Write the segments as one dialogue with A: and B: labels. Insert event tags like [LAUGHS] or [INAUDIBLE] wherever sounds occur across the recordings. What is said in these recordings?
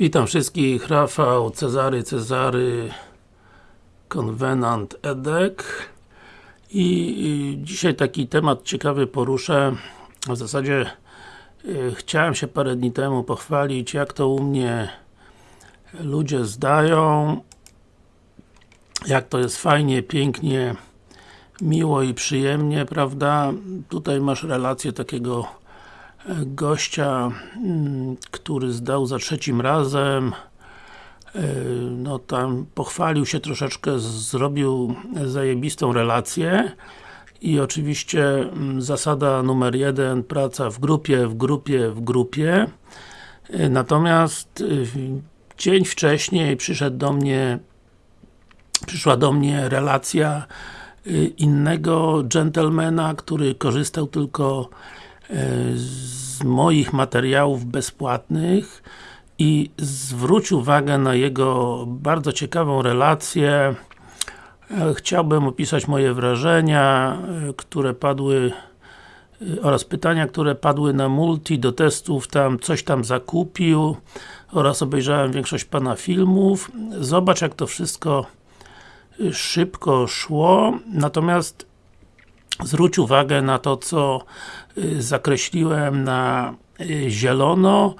A: Witam wszystkich, Rafał, Cezary, Cezary, Konwenant Edek. I, dzisiaj taki temat ciekawy poruszę. W zasadzie y, chciałem się parę dni temu pochwalić jak to u mnie ludzie zdają jak to jest fajnie, pięknie miło i przyjemnie, prawda? Tutaj masz relację takiego gościa, mm, który zdał za trzecim razem. E, no tam pochwalił się troszeczkę, zrobił zajebistą relację. I oczywiście mm, zasada numer jeden, praca w grupie, w grupie, w grupie. E, natomiast e, dzień wcześniej przyszedł do mnie przyszła do mnie relacja innego gentlemana, który korzystał tylko z moich materiałów bezpłatnych i zwróć uwagę na jego bardzo ciekawą relację chciałbym opisać moje wrażenia, które padły oraz pytania, które padły na multi do testów, tam coś tam zakupił oraz obejrzałem większość Pana filmów. Zobacz jak to wszystko szybko szło, natomiast zwróć uwagę na to, co zakreśliłem na y, zielono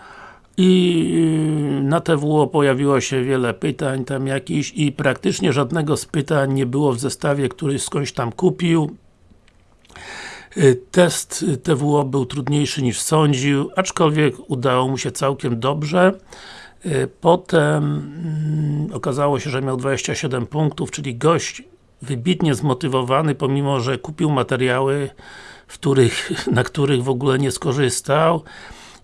A: i y, na TWO pojawiło się wiele pytań tam jakichś i praktycznie żadnego z pytań nie było w zestawie, który skądś tam kupił Test TWO był trudniejszy niż sądził, aczkolwiek udało mu się całkiem dobrze. Potem mm, okazało się, że miał 27 punktów, czyli gość wybitnie zmotywowany, pomimo, że kupił materiały, w których, [LAUGHS] na których w ogóle nie skorzystał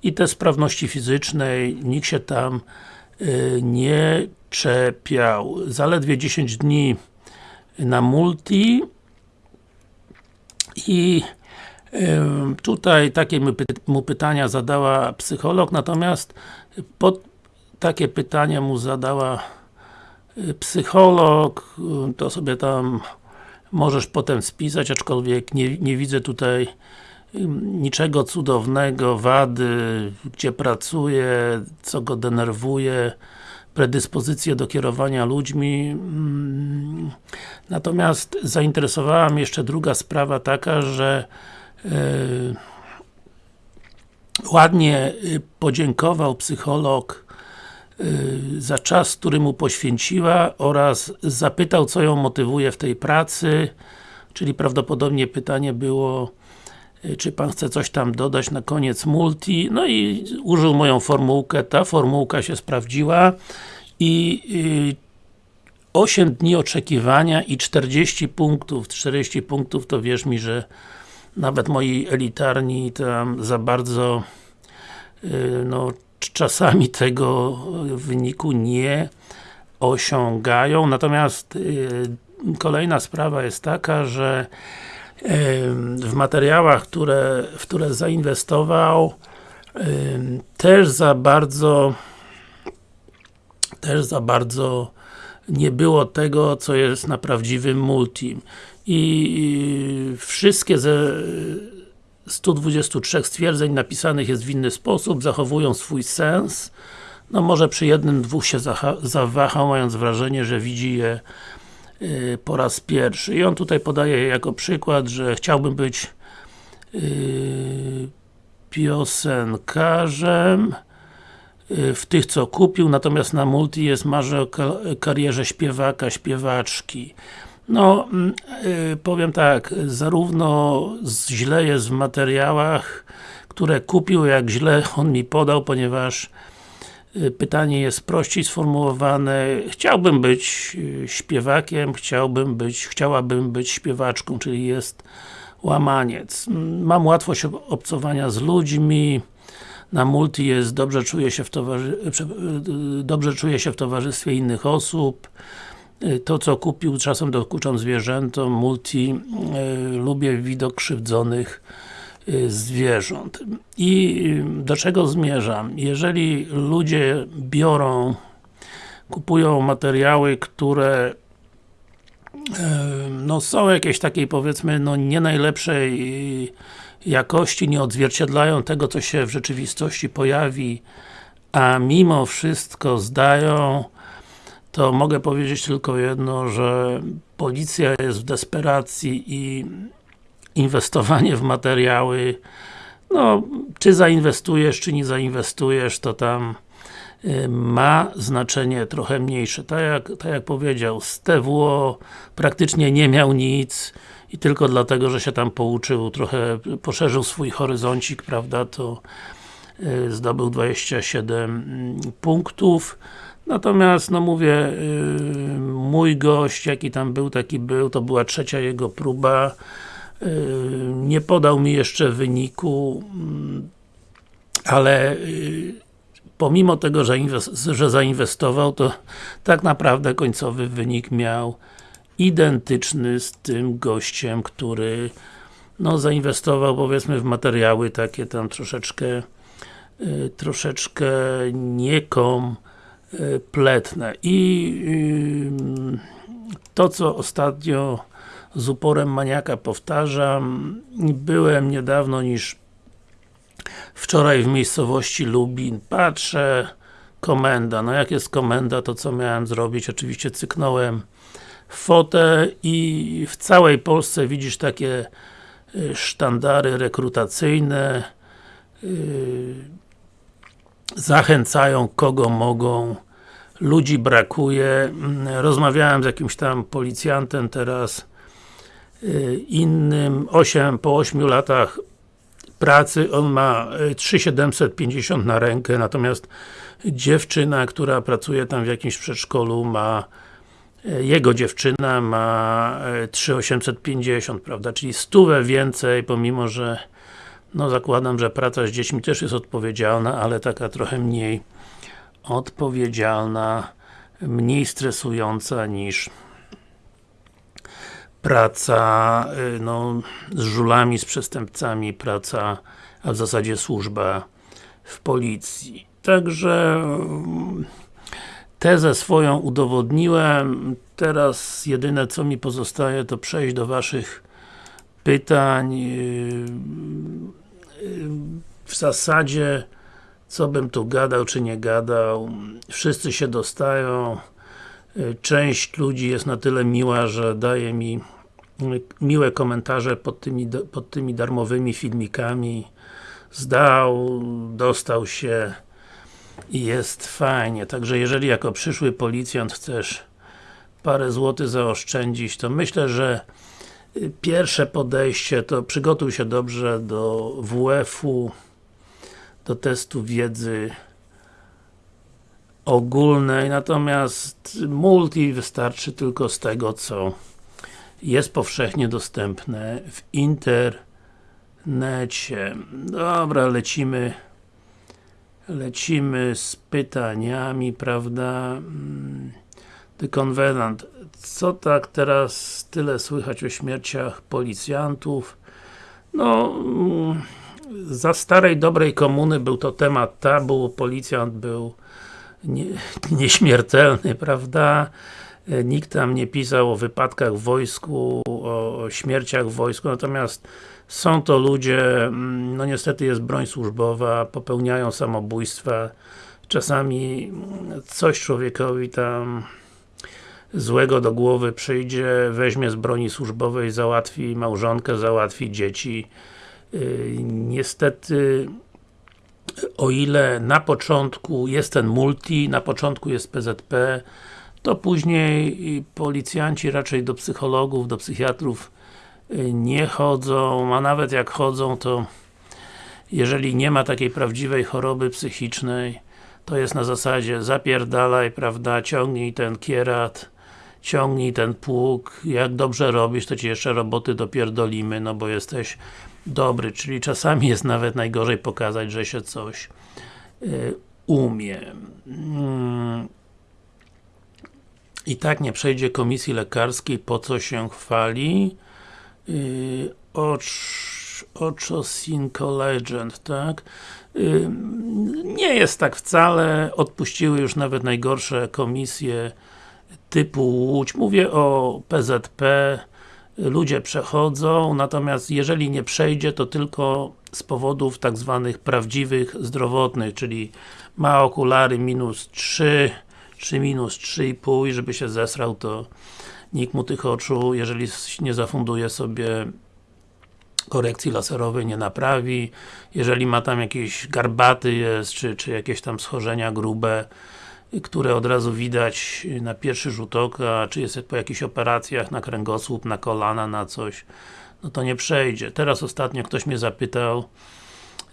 A: i te sprawności fizycznej nikt się tam y, nie czepiał. Zaledwie 10 dni na multi i y, tutaj takie mu pytania zadała psycholog, natomiast pod takie pytania mu zadała psycholog, to sobie tam możesz potem spisać, aczkolwiek nie, nie widzę tutaj niczego cudownego, wady, gdzie pracuje, co go denerwuje, predyspozycje do kierowania ludźmi. Natomiast zainteresowała mnie jeszcze druga sprawa taka, że yy, ładnie podziękował psycholog Y, za czas, który mu poświęciła oraz zapytał, co ją motywuje w tej pracy czyli prawdopodobnie pytanie było y, czy Pan chce coś tam dodać na koniec multi, no i użył moją formułkę, ta formułka się sprawdziła i 8 y, dni oczekiwania i 40 punktów, 40 punktów to wierz mi, że nawet moi elitarni tam za bardzo no, czasami tego wyniku nie osiągają, natomiast y, kolejna sprawa jest taka, że y, w materiałach, które, w które zainwestował y, też za bardzo też za bardzo nie było tego, co jest na prawdziwym multim. I wszystkie ze 123 stwierdzeń napisanych jest w inny sposób, zachowują swój sens. No może przy jednym, dwóch się zawahał, mając wrażenie, że widzi je y, po raz pierwszy. I on tutaj podaje jako przykład, że chciałbym być y, piosenkarzem y, w tych, co kupił, natomiast na multi jest marzę o karierze śpiewaka, śpiewaczki. No, mm, y, powiem tak, zarówno źle jest w materiałach, które kupił, jak źle on mi podał, ponieważ y, pytanie jest prościej sformułowane. Chciałbym być y, śpiewakiem, chciałbym być, chciałabym być śpiewaczką, czyli jest łamaniec. Mam łatwość obcowania z ludźmi, na multi jest, dobrze czuję się w, towarzy dobrze czuję się w towarzystwie innych osób, to co kupił, czasem dokuczam zwierzętom, multi, y, lubię widok krzywdzonych y, zwierząt. I do czego zmierzam? Jeżeli ludzie biorą, kupują materiały, które no są jakieś takiej powiedzmy, no nie najlepszej jakości, nie odzwierciedlają tego, co się w rzeczywistości pojawi, a mimo wszystko zdają, to mogę powiedzieć tylko jedno, że policja jest w desperacji i inwestowanie w materiały no, czy zainwestujesz, czy nie zainwestujesz, to tam y, ma znaczenie trochę mniejsze. Tak jak, tak jak powiedział, z TWO praktycznie nie miał nic i tylko dlatego, że się tam pouczył, trochę poszerzył swój horyzoncik, prawda, to y, zdobył 27 mm, punktów. Natomiast, no mówię, y, mój gość, jaki tam był, taki był, to była trzecia jego próba. Yy, nie podał mi jeszcze wyniku, mm, ale yy, pomimo tego, że, że zainwestował, to tak naprawdę końcowy wynik miał identyczny z tym gościem, który no, zainwestował powiedzmy w materiały takie tam troszeczkę yy, troszeczkę niekompletne i to co ostatnio z uporem maniaka powtarzam. Byłem niedawno niż wczoraj w miejscowości Lubin. Patrzę, komenda. No jak jest komenda, to co miałem zrobić? Oczywiście cyknąłem fotę i w całej Polsce widzisz takie y, sztandary rekrutacyjne y, zachęcają kogo mogą. Ludzi brakuje. Mm, rozmawiałem z jakimś tam policjantem teraz Y, innym. 8, po 8 latach pracy, on ma 3750 y, na rękę, natomiast dziewczyna, która pracuje tam w jakimś przedszkolu ma y, jego dziewczyna ma 3850, prawda, czyli stówę więcej, pomimo, że no zakładam, że praca z dziećmi też jest odpowiedzialna, ale taka trochę mniej odpowiedzialna, mniej stresująca niż praca y, no, z żulami, z przestępcami, praca, a w zasadzie służba w policji. Także mm, tezę swoją udowodniłem, teraz jedyne co mi pozostaje to przejść do Waszych pytań y, y, w zasadzie co bym tu gadał, czy nie gadał. Wszyscy się dostają. Część ludzi jest na tyle miła, że daje mi miłe komentarze pod tymi, pod tymi darmowymi filmikami. Zdał, dostał się i jest fajnie, także jeżeli jako przyszły policjant chcesz parę złotych zaoszczędzić, to myślę, że pierwsze podejście to przygotuj się dobrze do WF-u do testu wiedzy ogólnej, natomiast multi wystarczy tylko z tego, co jest powszechnie dostępne w internecie. Dobra, lecimy lecimy z pytaniami, prawda? The Convenant. Co tak teraz tyle słychać o śmierciach policjantów? No, za starej, dobrej komuny był to temat tabu, policjant był nie, [LAUGHS] nieśmiertelny, prawda? E, nikt tam nie pisał o wypadkach w wojsku, o, o śmierciach w wojsku, natomiast są to ludzie, mm, no niestety jest broń służbowa, popełniają samobójstwa, czasami coś człowiekowi tam złego do głowy przyjdzie, weźmie z broni służbowej, załatwi małżonkę, załatwi dzieci. E, niestety o ile na początku jest ten multi, na początku jest PZP, to później policjanci raczej do psychologów, do psychiatrów y, nie chodzą, a nawet jak chodzą, to jeżeli nie ma takiej prawdziwej choroby psychicznej, to jest na zasadzie zapierdalaj, prawda, ciągnij ten kierat, ciągnij ten pług, jak dobrze robisz, to Ci jeszcze roboty dopierdolimy, no bo jesteś dobry, czyli czasami jest nawet najgorzej pokazać, że się coś y, umie. Mm. I tak nie przejdzie komisji lekarskiej, po co się chwali? Yy, Ochocinco Legend, tak? Yy, nie jest tak wcale, odpuściły już nawet najgorsze komisje typu Łódź. Mówię o PZP ludzie przechodzą, natomiast jeżeli nie przejdzie, to tylko z powodów tak zwanych prawdziwych, zdrowotnych, czyli ma okulary minus 3, czy minus 3,5 i żeby się zesrał, to nikt mu tych oczu, jeżeli nie zafunduje sobie korekcji laserowej nie naprawi, jeżeli ma tam jakieś garbaty jest, czy, czy jakieś tam schorzenia grube, które od razu widać na pierwszy rzut oka, czy jest po jakichś operacjach na kręgosłup, na kolana, na coś, no to nie przejdzie. Teraz ostatnio ktoś mnie zapytał,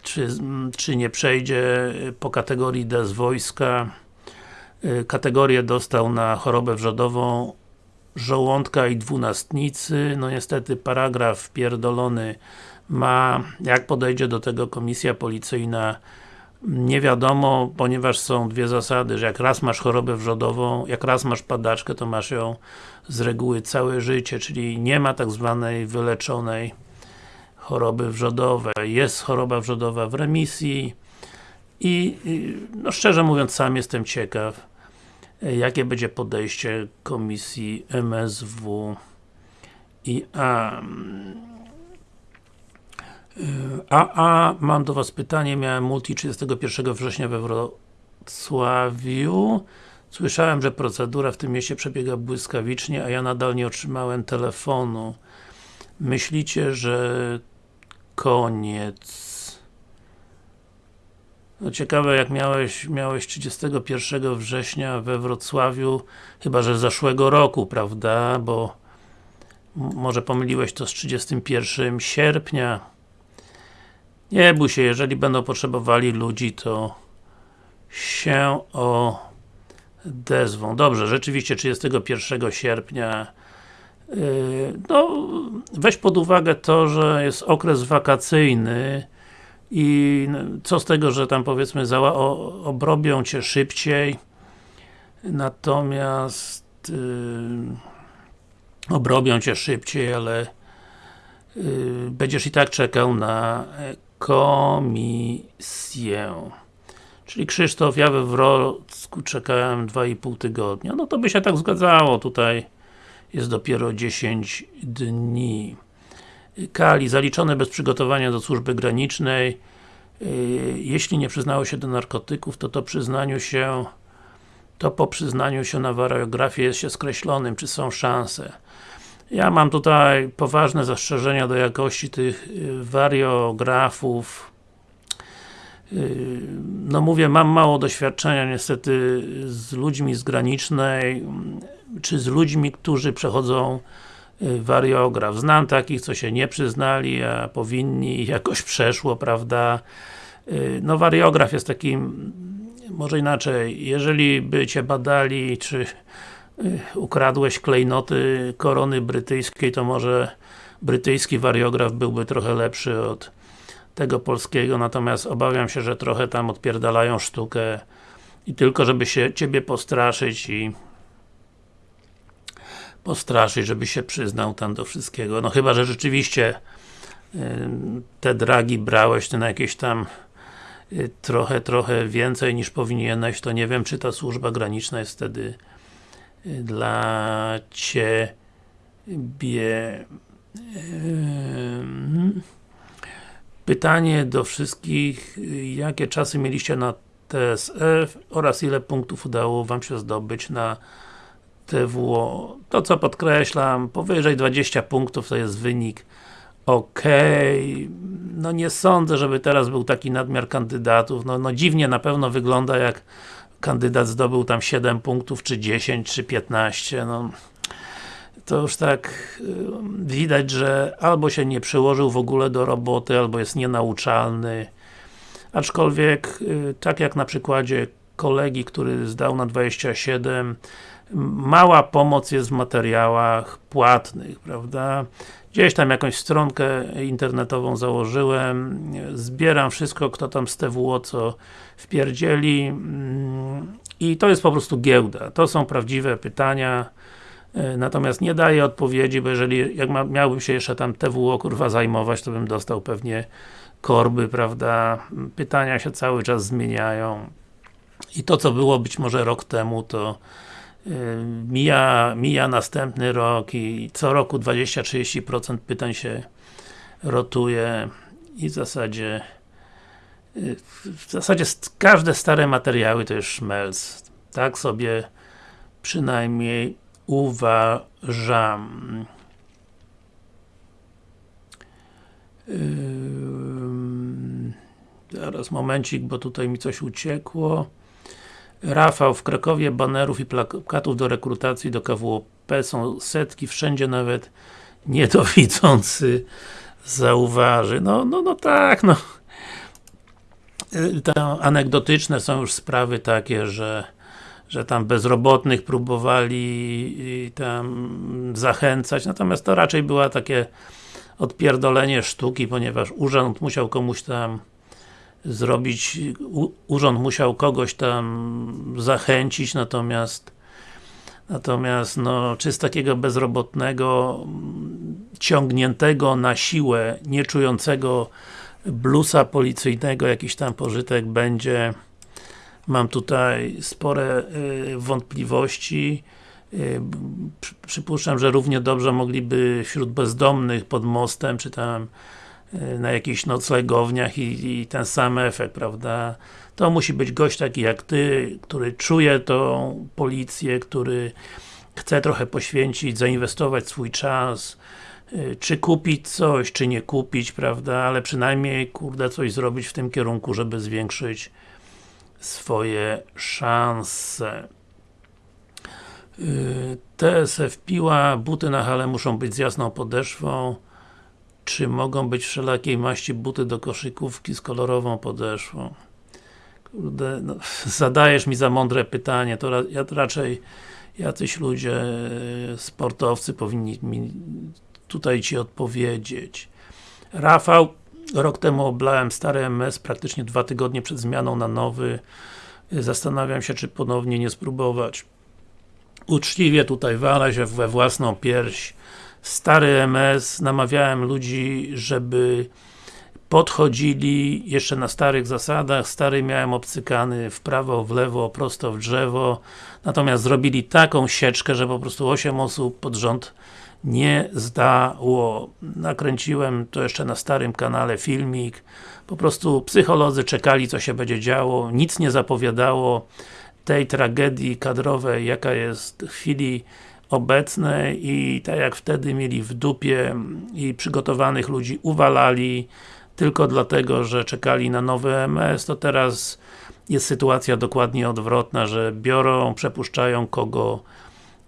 A: czy, czy nie przejdzie po kategorii D z wojska. Kategorię dostał na chorobę wrzodową żołądka i dwunastnicy. No niestety paragraf pierdolony ma, jak podejdzie do tego komisja policyjna nie wiadomo, ponieważ są dwie zasady, że jak raz masz chorobę wrzodową, jak raz masz padaczkę, to masz ją z reguły całe życie, czyli nie ma tak zwanej wyleczonej choroby wrzodowej. Jest choroba wrzodowa w remisji i, no szczerze mówiąc, sam jestem ciekaw, jakie będzie podejście komisji MSW i A. A, a, mam do Was pytanie, miałem multi 31 września we Wrocławiu. Słyszałem, że procedura w tym mieście przebiega błyskawicznie, a ja nadal nie otrzymałem telefonu. Myślicie, że koniec? No ciekawe, jak miałeś, miałeś 31 września we Wrocławiu, chyba, że zeszłego roku, prawda? Bo może pomyliłeś to z 31 sierpnia. Nie bój się, jeżeli będą potrzebowali ludzi, to się odezwą. Dobrze, rzeczywiście 31 sierpnia yy, no, weź pod uwagę to, że jest okres wakacyjny i co z tego, że tam powiedzmy obrobią Cię szybciej natomiast yy, obrobią Cię szybciej, ale yy, będziesz i tak czekał na komisję. Czyli Krzysztof, ja we Wrocku czekałem 2,5 tygodnia. No to by się tak zgadzało, tutaj jest dopiero 10 dni. Kali, zaliczone bez przygotowania do służby granicznej. Y, jeśli nie przyznało się do narkotyków, to to przyznaniu się to po przyznaniu się na wariografię jest się skreślonym, czy są szanse. Ja mam tutaj poważne zastrzeżenia do jakości tych y, wariografów. Y, no mówię, mam mało doświadczenia niestety z ludźmi z granicznej, czy z ludźmi, którzy przechodzą y, wariograf. Znam takich, co się nie przyznali, a powinni jakoś [LAUGHS] przeszło, prawda? No wariograf jest takim, może inaczej, jeżeli by Cię badali, czy ukradłeś klejnoty korony brytyjskiej, to może brytyjski wariograf byłby trochę lepszy od tego polskiego, natomiast obawiam się, że trochę tam odpierdalają sztukę i tylko żeby się Ciebie postraszyć i postraszyć, żeby się przyznał tam do wszystkiego. No chyba, że rzeczywiście te dragi brałeś na jakieś tam y, trochę, trochę więcej niż powinieneś, to nie wiem, czy ta służba graniczna jest wtedy dla Ciebie. Pytanie do wszystkich, jakie czasy mieliście na TSF oraz ile punktów udało Wam się zdobyć na TWO. To co podkreślam, powyżej 20 punktów to jest wynik ok. No nie sądzę, żeby teraz był taki nadmiar kandydatów. No, no dziwnie na pewno wygląda jak kandydat zdobył tam 7 punktów, czy 10, czy 15, no to już tak y, widać, że albo się nie przyłożył w ogóle do roboty, albo jest nienauczalny. Aczkolwiek, y, tak jak na przykładzie kolegi, który zdał na 27, mała pomoc jest w materiałach płatnych, prawda? Gdzieś tam jakąś stronkę internetową założyłem, zbieram wszystko, kto tam z TWO co wpierdzieli mm, i to jest po prostu giełda. To są prawdziwe pytania, e, natomiast nie daję odpowiedzi, bo jeżeli jak miałbym się jeszcze tam TWO kurwa zajmować, to bym dostał pewnie korby, prawda? Pytania się cały czas zmieniają i to co było być może rok temu, to mija, mija następny rok i co roku 20-30% pytań się rotuje i w zasadzie w zasadzie każde stare materiały to jest szmelc. Tak sobie przynajmniej uważam. Zaraz momencik, bo tutaj mi coś uciekło. Rafał, w Krakowie banerów i plakatów do rekrutacji do KWP są setki, wszędzie nawet niedowidzący zauważy. No, no, no tak, no. Te anegdotyczne są już sprawy takie, że że tam bezrobotnych próbowali tam zachęcać, natomiast to raczej była takie odpierdolenie sztuki, ponieważ urząd musiał komuś tam zrobić, urząd musiał kogoś tam zachęcić, natomiast natomiast no, czy z takiego bezrobotnego ciągniętego na siłę, nie czującego blusa policyjnego jakiś tam pożytek będzie. Mam tutaj spore y, wątpliwości. Y, przypuszczam, że równie dobrze mogliby wśród bezdomnych pod mostem, czy tam na jakichś noclegowniach i, i, ten sam efekt, prawda? To musi być gość taki jak Ty, który czuje tą policję, który chce trochę poświęcić, zainwestować swój czas, czy kupić coś, czy nie kupić, prawda? Ale przynajmniej, kurde, coś zrobić w tym kierunku, żeby zwiększyć swoje szanse. Y, TSF Piła, buty na hale muszą być z jasną podeszwą. Czy mogą być wszelakiej maści buty do koszykówki z kolorową podeszwą? Kurde, no, [LAUGHS] zadajesz mi za mądre pytanie, to ja to raczej jacyś ludzie, y, sportowcy powinni mi tutaj Ci odpowiedzieć. Rafał, Rok temu oblałem stary MS praktycznie dwa tygodnie przed zmianą na nowy. Zastanawiam się, czy ponownie nie spróbować. Uczciwie tutaj walę się we własną pierś. Stary MS, namawiałem ludzi, żeby podchodzili jeszcze na starych zasadach, stary miałem obcykany w prawo, w lewo, prosto w drzewo natomiast zrobili taką sieczkę, że po prostu 8 osób pod rząd nie zdało. Nakręciłem to jeszcze na starym kanale filmik. Po prostu psycholodzy czekali, co się będzie działo. Nic nie zapowiadało tej tragedii kadrowej, jaka jest w chwili obecnej i tak jak wtedy mieli w dupie i przygotowanych ludzi uwalali tylko dlatego, że czekali na nowy MS, to teraz jest sytuacja dokładnie odwrotna, że biorą, przepuszczają kogo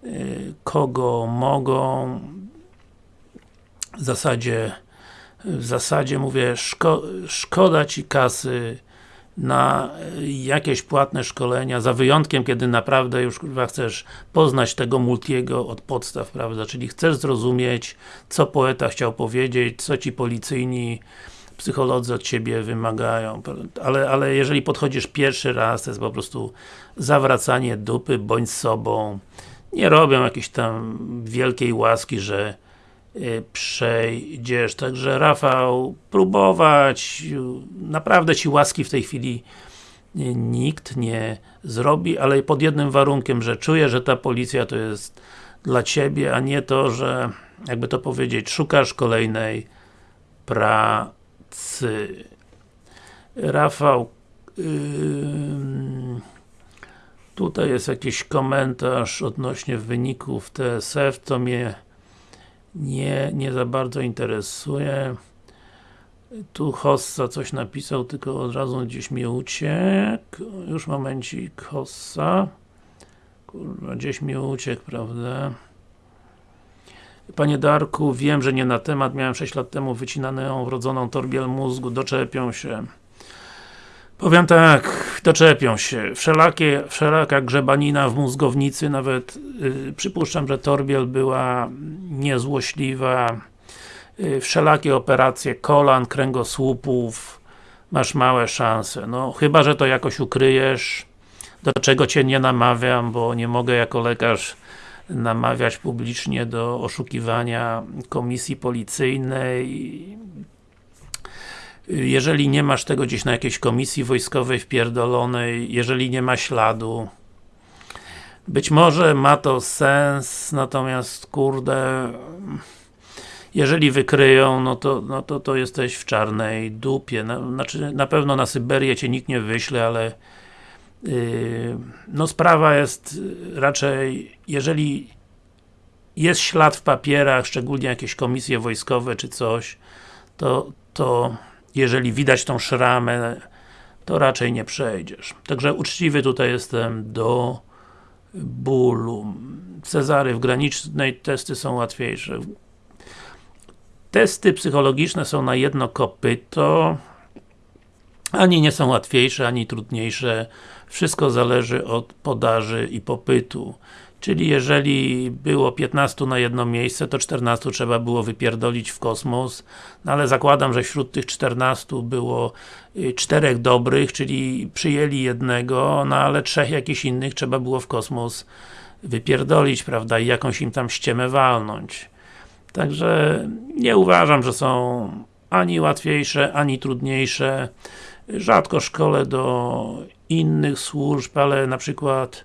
A: Y, kogo mogą. W zasadzie w zasadzie mówię, szko szkoda Ci kasy na jakieś płatne szkolenia, za wyjątkiem, kiedy naprawdę już kurwa chcesz poznać tego multiego od podstaw, prawda, czyli chcesz zrozumieć, co poeta chciał powiedzieć, co Ci policyjni psycholodzy od Ciebie wymagają, ale, ale jeżeli podchodzisz pierwszy raz, to jest po prostu zawracanie dupy, bądź sobą, nie robią jakiejś tam wielkiej łaski, że przejdziesz. Także Rafał, próbować, naprawdę Ci łaski w tej chwili y, nikt nie zrobi, ale pod jednym warunkiem, że czuję, że ta policja to jest dla Ciebie, a nie to, że jakby to powiedzieć, szukasz kolejnej pracy. Rafał yy, Tutaj jest jakiś komentarz odnośnie wyników TSF, to mnie nie, nie za bardzo interesuje. Tu Hossa coś napisał, tylko od razu gdzieś mi uciekł. Już momencik, Hossa. Kurwa, gdzieś mi uciekł, prawda? Panie Darku, wiem, że nie na temat, miałem 6 lat temu wycinaną wrodzoną torbiel mózgu, doczepią się. Powiem tak, doczepią się. Wszelakie, wszelaka grzebanina w mózgownicy, nawet yy, przypuszczam, że Torbiel była niezłośliwa. Yy, wszelakie operacje kolan, kręgosłupów, masz małe szanse. No, chyba, że to jakoś ukryjesz, do czego Cię nie namawiam, bo nie mogę jako lekarz namawiać publicznie do oszukiwania komisji policyjnej jeżeli nie masz tego gdzieś na jakiejś komisji wojskowej wpierdolonej, jeżeli nie ma śladu, być może ma to sens, natomiast kurde jeżeli wykryją, no to, no to, to jesteś w czarnej dupie. Na, znaczy, na pewno na Syberię cię nikt nie wyśle, ale yy, no sprawa jest raczej, jeżeli jest ślad w papierach, szczególnie jakieś komisje wojskowe czy coś, to, to jeżeli widać tą szramę, to raczej nie przejdziesz. Także uczciwy tutaj jestem do bólu. Cezary w granicznej testy są łatwiejsze. Testy psychologiczne są na jedno kopyto. Ani nie są łatwiejsze, ani trudniejsze. Wszystko zależy od podaży i popytu. Czyli jeżeli było 15 na jedno miejsce, to 14 trzeba było wypierdolić w kosmos, no ale zakładam, że wśród tych 14 było y, czterech dobrych, czyli przyjęli jednego, no ale trzech jakichś innych trzeba było w kosmos wypierdolić, prawda, i jakąś im tam ściemę walnąć. Także nie uważam, że są ani łatwiejsze, ani trudniejsze. Rzadko szkole do innych służb, ale na przykład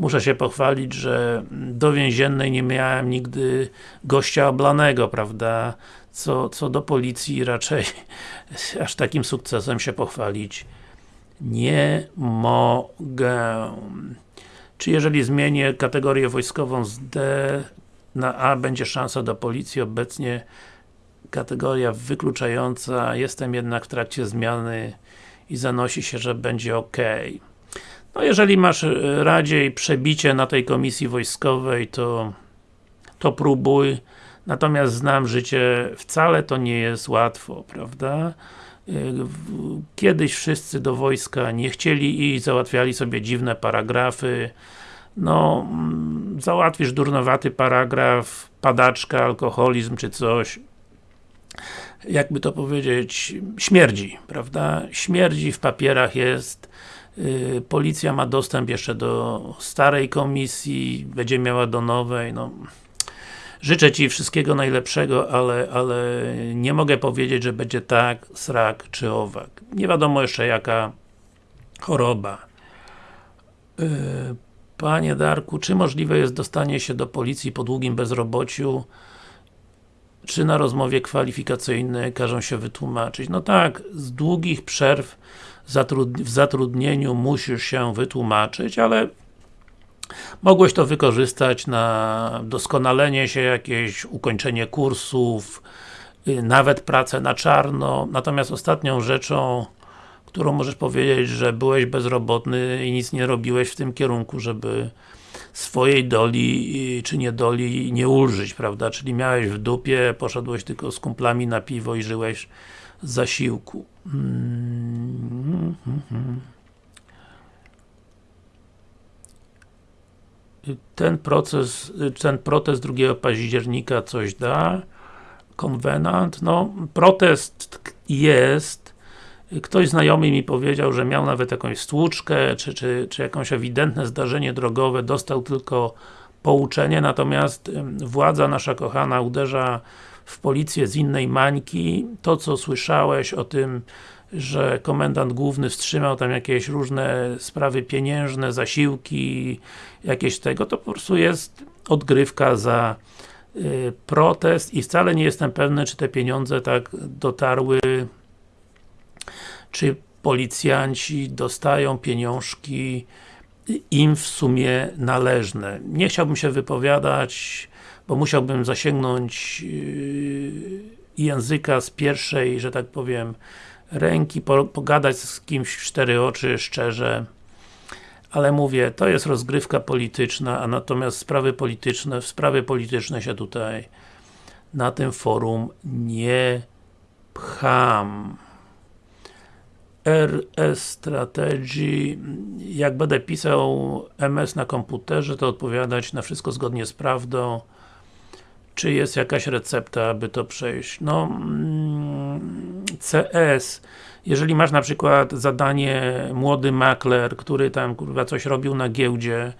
A: muszę się pochwalić, że do więziennej nie miałem nigdy gościa oblanego, prawda? Co, co do policji raczej [LAUGHS] aż takim sukcesem się pochwalić nie mogę. Czy jeżeli zmienię kategorię wojskową z D na A będzie szansa do policji, obecnie kategoria wykluczająca, jestem jednak w trakcie zmiany i zanosi się, że będzie OK. No jeżeli masz e, radziej przebicie na tej komisji wojskowej, to to próbuj. Natomiast znam życie, wcale to nie jest łatwo, prawda? E, kiedyś wszyscy do wojska nie chcieli i załatwiali sobie dziwne paragrafy, no, mm, załatwisz durnowaty paragraf, padaczka, alkoholizm czy coś, jakby to powiedzieć, śmierdzi, prawda? Śmierdzi w papierach jest, policja ma dostęp jeszcze do starej komisji, będzie miała do nowej, no życzę Ci wszystkiego najlepszego, ale, ale nie mogę powiedzieć, że będzie tak, srak czy owak. Nie wiadomo jeszcze jaka choroba. Yy, Panie Darku, czy możliwe jest dostanie się do policji po długim bezrobociu? Czy na rozmowie kwalifikacyjnej każą się wytłumaczyć? No tak, z długich przerw w zatrudnieniu musisz się wytłumaczyć, ale mogłeś to wykorzystać na doskonalenie się jakieś, ukończenie kursów, y, nawet pracę na czarno, natomiast ostatnią rzeczą którą możesz powiedzieć, że byłeś bezrobotny i nic nie robiłeś w tym kierunku, żeby swojej doli, czy niedoli nie ulżyć, prawda? Czyli miałeś w dupie, poszedłeś tylko z kumplami na piwo i żyłeś z zasiłku. Ten proces, ten protest 2 października coś da? Konwenant? No, protest jest, Ktoś znajomy mi powiedział, że miał nawet jakąś stłuczkę, czy, czy, czy jakąś ewidentne zdarzenie drogowe, dostał tylko pouczenie, natomiast władza nasza kochana uderza w policję z innej mańki. To, co słyszałeś o tym, że komendant główny wstrzymał tam jakieś różne sprawy pieniężne, zasiłki, jakieś tego, to po prostu jest odgrywka za y, protest i wcale nie jestem pewny, czy te pieniądze tak dotarły czy policjanci dostają pieniążki im w sumie należne. Nie chciałbym się wypowiadać, bo musiałbym zasięgnąć yy, języka z pierwszej, że tak powiem, ręki, pogadać z kimś w cztery oczy, szczerze, ale mówię, to jest rozgrywka polityczna, a natomiast sprawy polityczne, w sprawy polityczne się tutaj na tym forum nie pcham. RS Strategy jak będę pisał MS na komputerze, to odpowiadać na wszystko zgodnie z prawdą czy jest jakaś recepta, aby to przejść? No, mm, CS jeżeli masz na przykład zadanie młody makler, który tam kurwa coś robił na giełdzie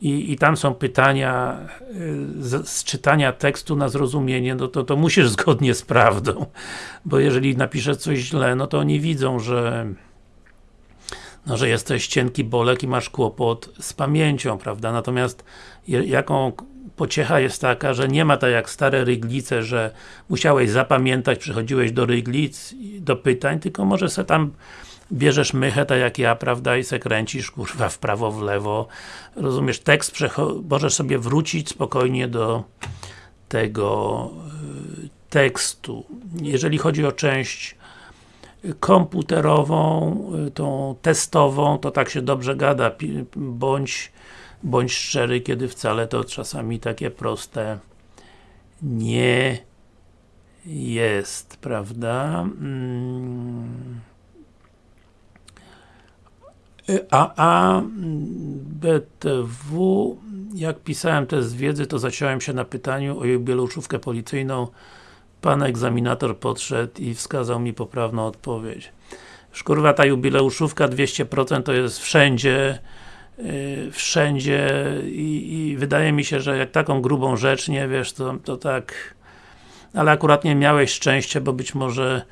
A: i, i tam są pytania y, z, z, czytania tekstu na zrozumienie, no to, to musisz [LAUGHS] zgodnie z prawdą, bo jeżeli napiszesz coś źle, no to oni widzą, że no, że jesteś cienki bolek i masz kłopot z pamięcią, prawda? Natomiast jaką pociecha jest taka, że nie ma tak jak stare ryglice, że musiałeś zapamiętać, przychodziłeś do ryglic, do pytań, tylko może se tam bierzesz mychę, tak jak ja, prawda, i se kręcisz, kurwa, w prawo, w lewo. Rozumiesz, tekst możesz sobie wrócić spokojnie do tego y, tekstu. Jeżeli chodzi o część komputerową, y, tą testową, to tak się dobrze gada, bądź, bądź szczery, kiedy wcale to czasami takie proste nie jest, prawda? Mm. A, a BTW, jak pisałem test wiedzy, to zaciąłem się na pytaniu o jubileuszówkę policyjną. Pan egzaminator podszedł i wskazał mi poprawną odpowiedź. Szkurwa, ta jubileuszówka 200% to jest wszędzie, wszędzie i, i, wydaje mi się, że jak taką grubą rzecz, nie wiesz, to, to tak ale akurat nie miałeś szczęścia, bo być może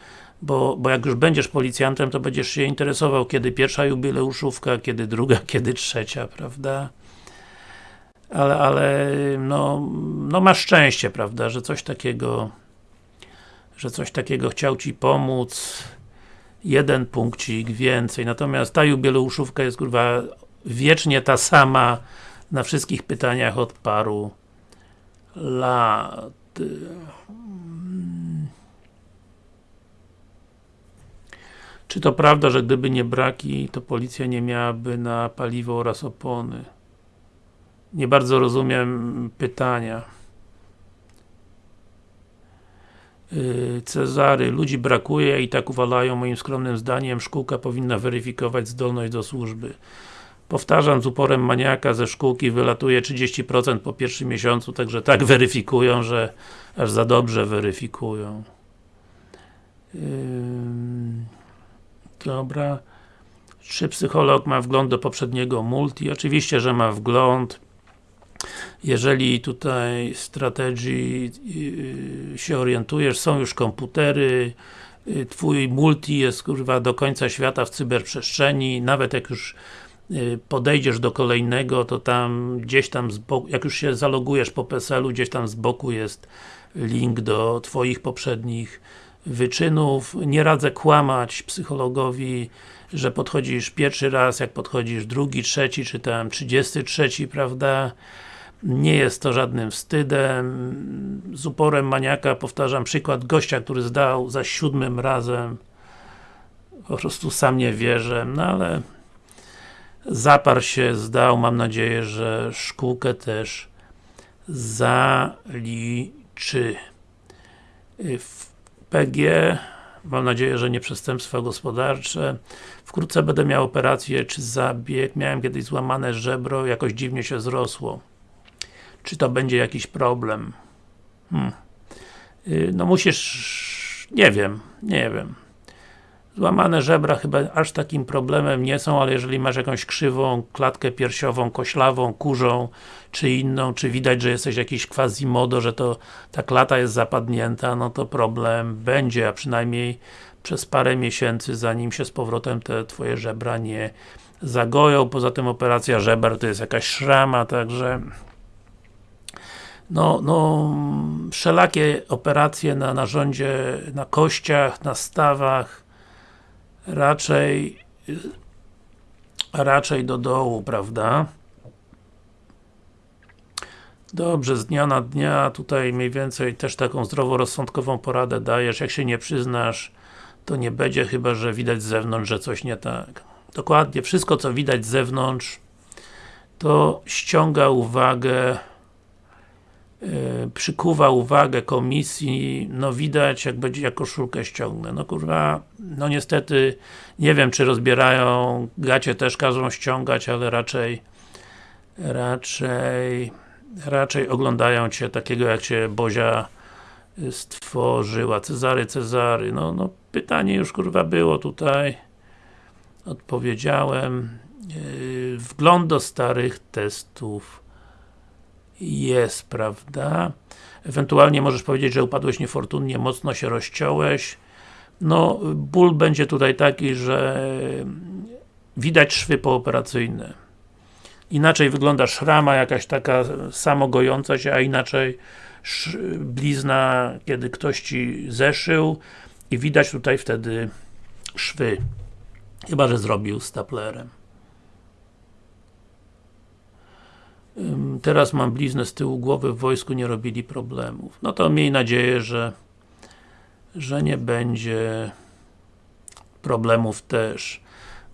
A: bo, bo jak już będziesz policjantem, to będziesz się interesował, kiedy pierwsza jubileuszówka, kiedy druga, [LAUGHS] kiedy trzecia, prawda? Ale, ale no, no masz szczęście, prawda, że coś takiego że coś takiego chciał Ci pomóc jeden punkcik więcej, natomiast ta jubileuszówka jest kurwa wiecznie ta sama na wszystkich pytaniach od paru lat. Czy to prawda, że gdyby nie braki, to policja nie miałaby na paliwo oraz opony? Nie bardzo rozumiem pytania. Yy, Cezary, ludzi brakuje i tak uwalają moim skromnym zdaniem, szkółka powinna weryfikować zdolność do służby. Powtarzam z uporem maniaka ze szkółki wylatuje 30% po pierwszym miesiącu, także tak weryfikują, że aż za dobrze weryfikują. Yy... Dobra. Czy psycholog ma wgląd do poprzedniego multi? Oczywiście, że ma wgląd. Jeżeli tutaj strategii yy, się orientujesz, są już komputery, yy, Twój multi jest kurwa do końca świata w cyberprzestrzeni, nawet jak już podejdziesz do kolejnego, to tam gdzieś tam boku, jak już się zalogujesz po PESEL-u, gdzieś tam z boku jest link do Twoich poprzednich wyczynów. Nie radzę kłamać psychologowi, że podchodzisz pierwszy raz, jak podchodzisz drugi, trzeci, czy tam trzydziesty trzeci, prawda? Nie jest to żadnym wstydem. Z uporem maniaka powtarzam przykład gościa, który zdał za siódmym razem. Po prostu sam nie wierzę, no ale zaparł się, zdał, mam nadzieję, że szkółkę też zaliczy. PG, mam nadzieję, że nie przestępstwa gospodarcze. Wkrótce będę miał operację czy zabieg. Miałem kiedyś złamane żebro, jakoś dziwnie się zrosło. Czy to będzie jakiś problem? Hmm. Y, no musisz... nie wiem, nie wiem. Złamane żebra chyba aż takim problemem nie są, ale jeżeli masz jakąś krzywą klatkę piersiową, koślawą, kurzą, czy inną, czy widać, że jesteś jakiś quasimodo, że to ta klata jest zapadnięta, no to problem będzie, a przynajmniej przez parę miesięcy, zanim się z powrotem te twoje żebra nie zagoją. Poza tym operacja żeber to jest jakaś szrama, także no, no, wszelakie operacje na narządzie, na kościach, na stawach, raczej raczej do dołu, prawda? Dobrze, z dnia na dnia tutaj mniej więcej też taką zdroworozsądkową poradę dajesz, jak się nie przyznasz, to nie będzie, chyba że widać z zewnątrz, że coś nie tak. Dokładnie, wszystko co widać z zewnątrz to ściąga uwagę przykuwa uwagę komisji, no widać jak będzie jak koszulkę ściągnę. No kurwa, no niestety nie wiem czy rozbierają, gacie też każą ściągać, ale raczej raczej raczej oglądają Cię takiego jak Cię Bozia stworzyła. Cezary, Cezary, no, no pytanie już kurwa było tutaj odpowiedziałem yy, wgląd do starych testów jest, prawda? Ewentualnie możesz powiedzieć, że upadłeś niefortunnie, mocno się rozciąłeś. No, ból będzie tutaj taki, że widać szwy pooperacyjne. Inaczej wygląda szrama jakaś taka samogojąca się, a inaczej blizna, kiedy ktoś Ci zeszył i widać tutaj wtedy szwy. Chyba, że zrobił staplerem. Teraz mam bliznę z tyłu głowy, w wojsku nie robili problemów. No to miej nadzieję, że że nie będzie problemów też.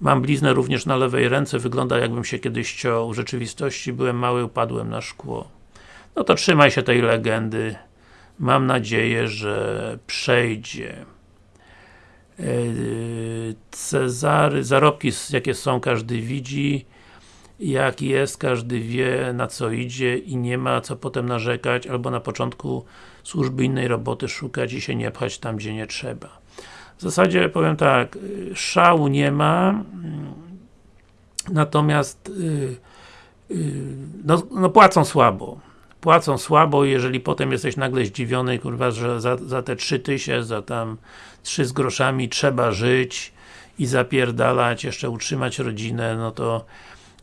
A: Mam bliznę również na lewej ręce, wygląda jakbym się kiedyś ciął. W rzeczywistości byłem mały, upadłem na szkło. No to trzymaj się tej legendy. Mam nadzieję, że przejdzie. E, Cezary, zarobki jakie są, każdy widzi. Jak jest, każdy wie na co idzie i nie ma co potem narzekać, albo na początku służby innej roboty szukać i się nie pchać tam, gdzie nie trzeba. W zasadzie powiem tak, szału nie ma, natomiast yy, yy, no, no, płacą słabo. Płacą słabo jeżeli potem jesteś nagle zdziwiony, kurwa, że za, za te trzy tysiące, za tam trzy z groszami trzeba żyć i zapierdalać, jeszcze utrzymać rodzinę, no to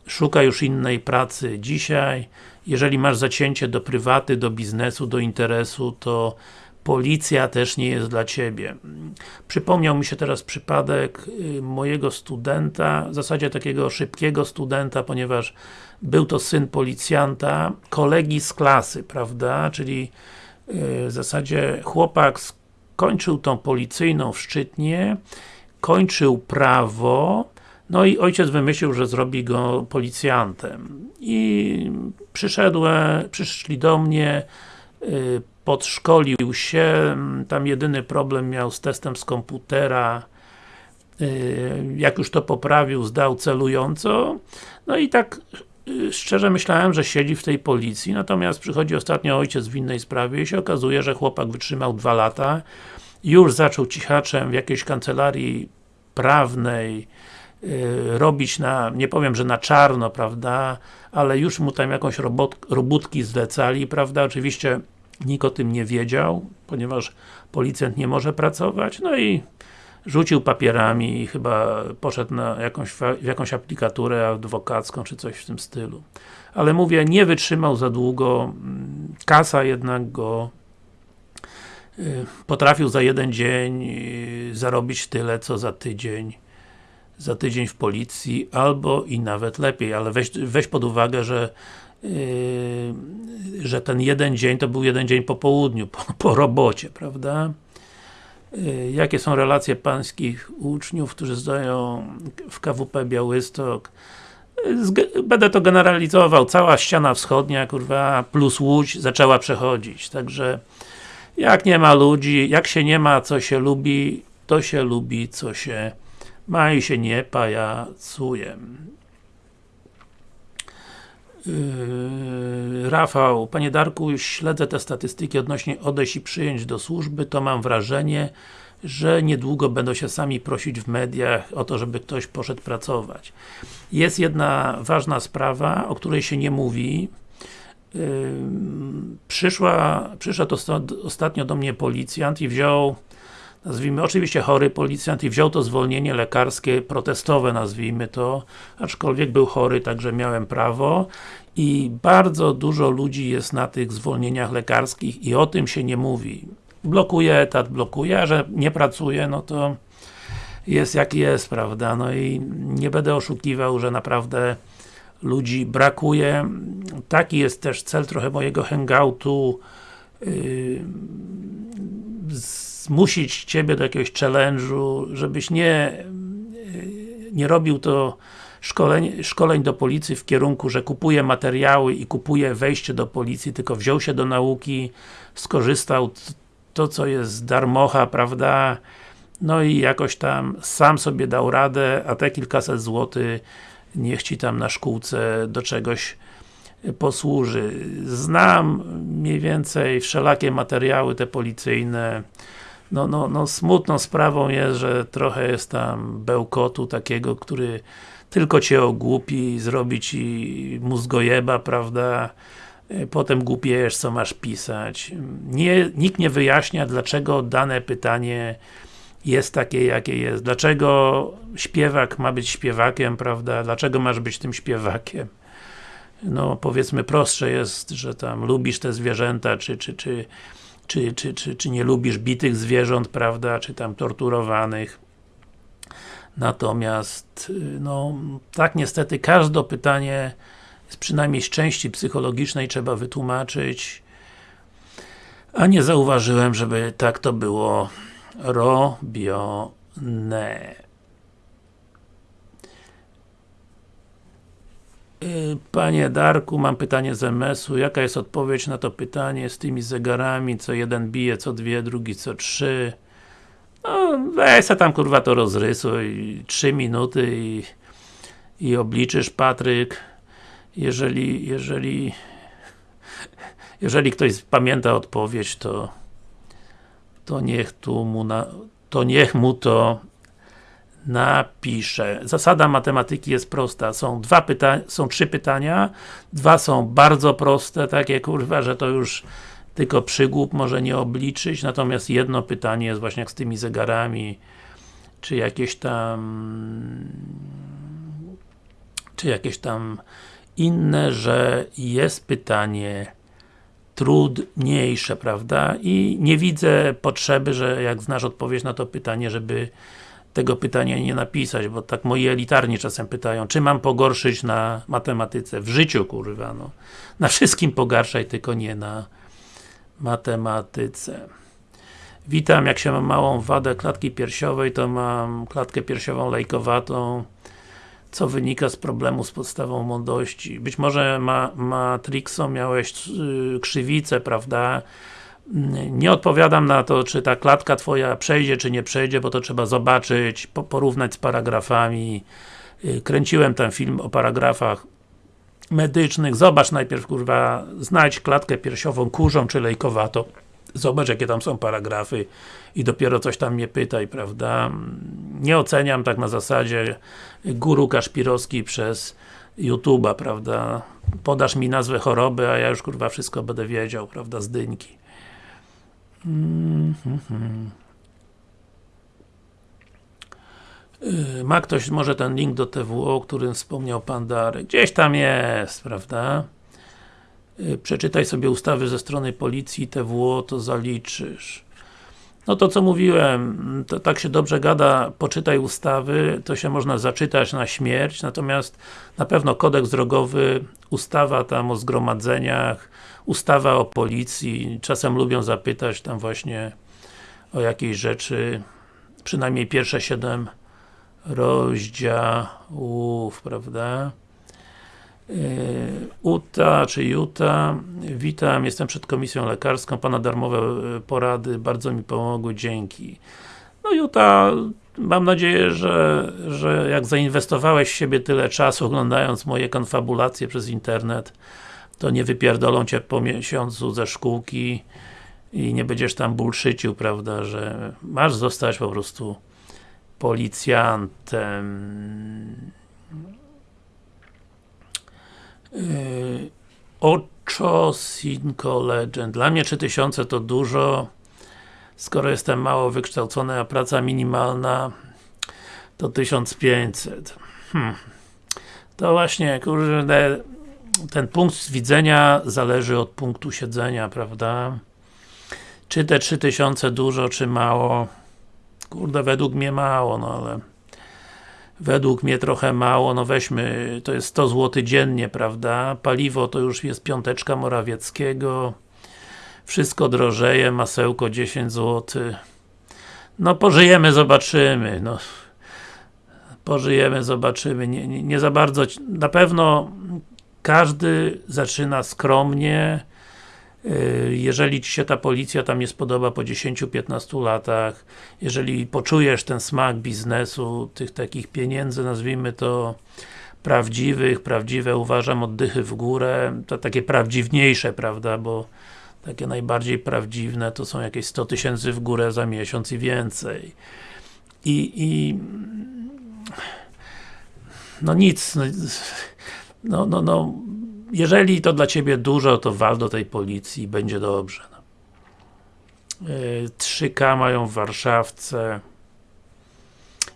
A: szuka już innej pracy dzisiaj. Jeżeli masz zacięcie do prywaty, do biznesu, do interesu, to policja też nie jest dla Ciebie. Przypomniał mi się teraz przypadek y, mojego studenta, w zasadzie takiego szybkiego studenta, ponieważ był to syn policjanta, kolegi z klasy, prawda, czyli y, w zasadzie chłopak skończył tą policyjną w Szczytnie, kończył prawo, no i ojciec wymyślił, że zrobi go policjantem. I przyszedłem, przyszli do mnie, y, podszkolił się, tam jedyny problem miał z testem z komputera, y, jak już to poprawił, zdał celująco, no i tak y, szczerze myślałem, że siedzi w tej policji, natomiast przychodzi ostatnio ojciec w innej sprawie i się okazuje, że chłopak wytrzymał dwa lata, już zaczął cichaczem w jakiejś kancelarii prawnej robić na, nie powiem, że na czarno, prawda, ale już mu tam jakąś robot, robótki zlecali, prawda, oczywiście nikt o tym nie wiedział, ponieważ policjant nie może pracować, no i rzucił papierami i chyba poszedł na jakąś, w jakąś aplikaturę adwokacką, czy coś w tym stylu. Ale mówię, nie wytrzymał za długo, mm, kasa jednak go y, potrafił za jeden dzień y, zarobić tyle, co za tydzień za tydzień w policji, albo i nawet lepiej, ale weź, weź pod uwagę, że yy, że ten jeden dzień to był jeden dzień po południu, po, po robocie, prawda? Yy, jakie są relacje pańskich uczniów, którzy zdają w KWP Białystok? Yy, będę to generalizował, cała ściana wschodnia, kurwa, plus Łódź zaczęła przechodzić, także jak nie ma ludzi, jak się nie ma, co się lubi, to się lubi, co się Maj się nie pajacuje. Yy, Rafał, Panie Darku, śledzę te statystyki odnośnie odejść i przyjęć do służby, to mam wrażenie, że niedługo będą się sami prosić w mediach o to, żeby ktoś poszedł pracować. Jest jedna ważna sprawa, o której się nie mówi. Yy, przyszła, przyszedł ostatnio do mnie policjant i wziął nazwijmy, oczywiście chory policjant i wziął to zwolnienie lekarskie protestowe, nazwijmy to, aczkolwiek był chory, także miałem prawo i bardzo dużo ludzi jest na tych zwolnieniach lekarskich i o tym się nie mówi. Blokuje etat, blokuje, a że nie pracuje, no to jest jak jest, prawda, no i nie będę oszukiwał, że naprawdę ludzi brakuje. Taki jest też cel trochę mojego hangoutu yy, zmusić Ciebie do jakiegoś challenge'u, żebyś nie nie robił to szkoleń, szkoleń do policji w kierunku, że kupuje materiały i kupuje wejście do policji, tylko wziął się do nauki, skorzystał to, co jest darmocha, prawda, no i jakoś tam sam sobie dał radę, a te kilkaset złotych niech Ci tam na szkółce do czegoś posłuży. Znam mniej więcej wszelakie materiały te policyjne, no, no, no smutną sprawą jest, że trochę jest tam bełkotu takiego, który tylko Cię ogłupi, zrobi Ci mózgojeba, prawda? E, potem głupiejesz, co masz pisać. Nie, nikt nie wyjaśnia, dlaczego dane pytanie jest takie, jakie jest. Dlaczego śpiewak ma być śpiewakiem, prawda? Dlaczego masz być tym śpiewakiem? No, powiedzmy prostsze jest, że tam lubisz te zwierzęta, czy, czy, czy, czy, czy, czy, czy nie lubisz bitych zwierząt, prawda? Czy tam torturowanych. Natomiast, no, tak niestety każde pytanie z przynajmniej z części psychologicznej trzeba wytłumaczyć a nie zauważyłem, żeby tak to było robione. Panie Darku, mam pytanie z MS-u. Jaka jest odpowiedź na to pytanie z tymi zegarami, co jeden bije co dwie, drugi co trzy? No, weź se tam kurwa to rozrysuj, trzy minuty i, i obliczysz Patryk. Jeżeli, jeżeli jeżeli ktoś pamięta odpowiedź, to to niech tu mu na, to niech mu to napisze. Zasada matematyki jest prosta. Są dwa pytania, są trzy pytania, dwa są bardzo proste, takie kurwa, że to już tylko przygłup może nie obliczyć, natomiast jedno pytanie jest właśnie jak z tymi zegarami, czy jakieś tam czy jakieś tam inne, że jest pytanie trudniejsze, prawda? I nie widzę potrzeby, że jak znasz odpowiedź na to pytanie, żeby tego pytania nie napisać, bo tak moi elitarni czasem pytają, czy mam pogorszyć na matematyce? W życiu, kurwa, no. Na wszystkim pogarszaj, tylko nie na matematyce. Witam, jak się mam małą wadę klatki piersiowej, to mam klatkę piersiową lejkowatą, co wynika z problemu z podstawą mądrości. Być może ma, Matrixo miałeś yy, krzywicę, prawda? Nie odpowiadam na to, czy ta klatka twoja przejdzie, czy nie przejdzie, bo to trzeba zobaczyć, po, porównać z paragrafami. Yy, kręciłem ten film o paragrafach medycznych. Zobacz najpierw, kurwa, znajdź klatkę piersiową kurzą czy lejkowatą. Zobacz, jakie tam są paragrafy i dopiero coś tam mnie pytaj, prawda? Nie oceniam tak na zasadzie guru Kaszpirowski przez YouTube'a, prawda? Podasz mi nazwę choroby, a ja już kurwa wszystko będę wiedział, prawda? Z. -hmm. Ma ktoś może ten link do TWO, o którym wspomniał Pan Darek? Gdzieś tam jest, prawda? Y, przeczytaj sobie ustawy ze strony policji, TWO, to zaliczysz. No to co mówiłem, to tak się dobrze gada, poczytaj ustawy, to się można zaczytać na śmierć, natomiast na pewno kodeks drogowy, ustawa tam o zgromadzeniach, ustawa o policji, czasem lubią zapytać tam właśnie o jakieś rzeczy, przynajmniej pierwsze siedem rozdziałów, prawda? UTA, czy Juta, witam, jestem przed komisją lekarską, Pana darmowe e, porady bardzo mi pomogły, dzięki. No Juta, mam nadzieję, że, że jak zainwestowałeś w siebie tyle czasu oglądając moje konfabulacje przez internet, to nie wypierdolą Cię po miesiącu ze szkółki i nie będziesz tam bullszycił, prawda, że masz zostać po prostu policjantem. Yy, Ocho Cinco Legend. Dla mnie 3000 to dużo. Skoro jestem mało wykształcony, a praca minimalna to 1500. Hmm. To właśnie, kurde, ten punkt widzenia zależy od punktu siedzenia, prawda? Czy te 3000 dużo, czy mało? Kurde, według mnie mało, no ale według mnie trochę mało, no weźmy, to jest 100 zł dziennie, prawda? Paliwo to już jest piąteczka Morawieckiego, wszystko drożeje, masełko 10 zł. No pożyjemy, zobaczymy, no. Pożyjemy, zobaczymy, nie, nie, nie za bardzo, na pewno każdy zaczyna skromnie, jeżeli Ci się ta policja tam nie spodoba po 10-15 latach, jeżeli poczujesz ten smak biznesu, tych takich pieniędzy, nazwijmy to prawdziwych, prawdziwe uważam oddychy w górę, to takie prawdziwniejsze, prawda, bo takie najbardziej prawdziwne to są jakieś 100 tysięcy w górę za miesiąc i więcej. I, i no nic, no, no, no jeżeli to dla Ciebie dużo, to wal do tej policji będzie dobrze. No. 3K e, mają w Warszawce.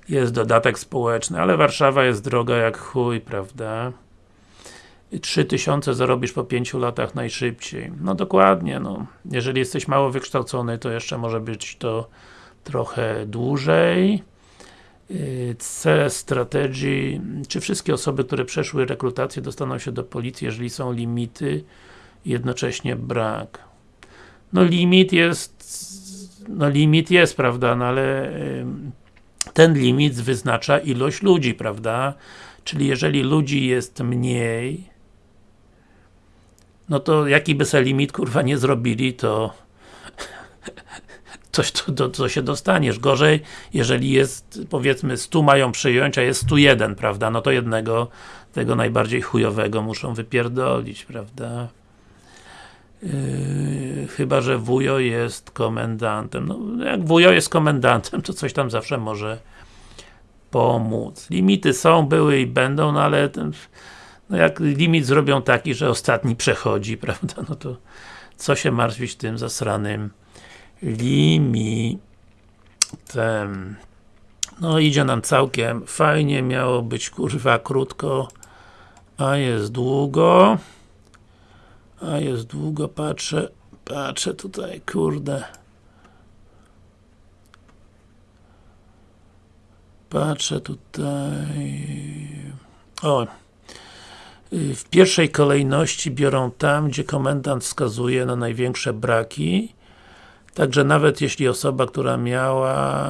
A: jest dodatek społeczny, ale Warszawa jest droga jak chuj, prawda? 3000 zarobisz po 5 latach najszybciej. No dokładnie, no. Jeżeli jesteś mało wykształcony, to jeszcze może być to trochę dłużej. Y, C strategii, czy wszystkie osoby, które przeszły rekrutację dostaną się do policji, jeżeli są limity, jednocześnie brak. No limit jest, no limit jest, prawda, no ale ten limit wyznacza ilość ludzi, prawda? Czyli jeżeli ludzi jest mniej, no to jaki by se limit kurwa nie zrobili, to [LAUGHS] coś to, to, to się dostaniesz. Gorzej, jeżeli jest, powiedzmy, 100 mają przyjąć, a jest 101, prawda? No to jednego, tego najbardziej chujowego muszą wypierdolić, prawda? Yy, chyba, że wujo jest komendantem. No, jak wujo jest komendantem, to coś tam zawsze może pomóc. Limity są, były i będą, no ale ten, no jak limit zrobią taki, że ostatni przechodzi, [LAUGHS] prawda, no to co się martwić tym zasranym limitem. No idzie nam całkiem fajnie, miało być kurwa krótko, a jest długo. A jest długo, patrzę, patrzę tutaj, kurde. Patrzę tutaj. O, w pierwszej kolejności biorą tam, gdzie komendant wskazuje na największe braki. Także nawet jeśli osoba, która miała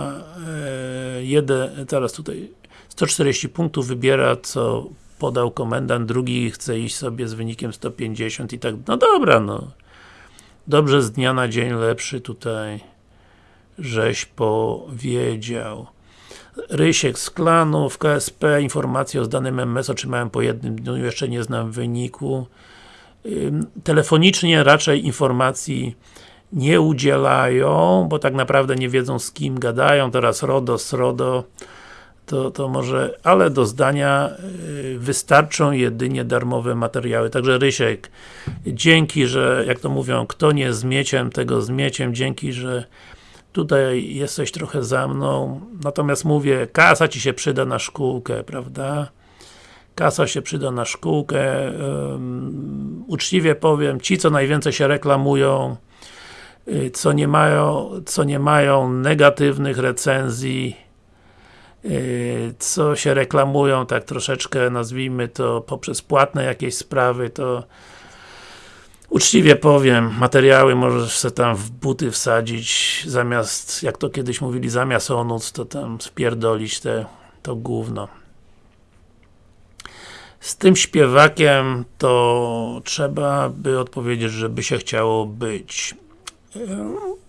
A: e, jeden, teraz tutaj 140 punktów wybiera, co podał komendant, drugi chce iść sobie z wynikiem 150 i tak, no dobra, no. Dobrze z dnia na dzień lepszy tutaj żeś powiedział. Rysiek z klanu, w KSP informacje o zdanym MS otrzymałem po jednym dniu, jeszcze nie znam wyniku. Telefonicznie raczej informacji nie udzielają, bo tak naprawdę nie wiedzą z kim gadają, teraz RODO, SRODO, to, to może, ale do zdania y, wystarczą jedynie darmowe materiały. Także Rysiek, dzięki, że, jak to mówią, kto nie zmieciem, tego zmieciem, dzięki, że tutaj jesteś trochę za mną, natomiast mówię, kasa Ci się przyda na szkółkę, prawda? Kasa się przyda na szkółkę, um, uczciwie powiem, ci co najwięcej się reklamują, co nie mają, co nie mają negatywnych recenzji, y, co się reklamują tak troszeczkę, nazwijmy to, poprzez płatne jakieś sprawy, to Uczciwie powiem, materiały możesz sobie tam w buty wsadzić, zamiast, jak to kiedyś mówili, zamiast onuc, to tam spierdolić te, to gówno. Z tym śpiewakiem to trzeba by odpowiedzieć, żeby się chciało być.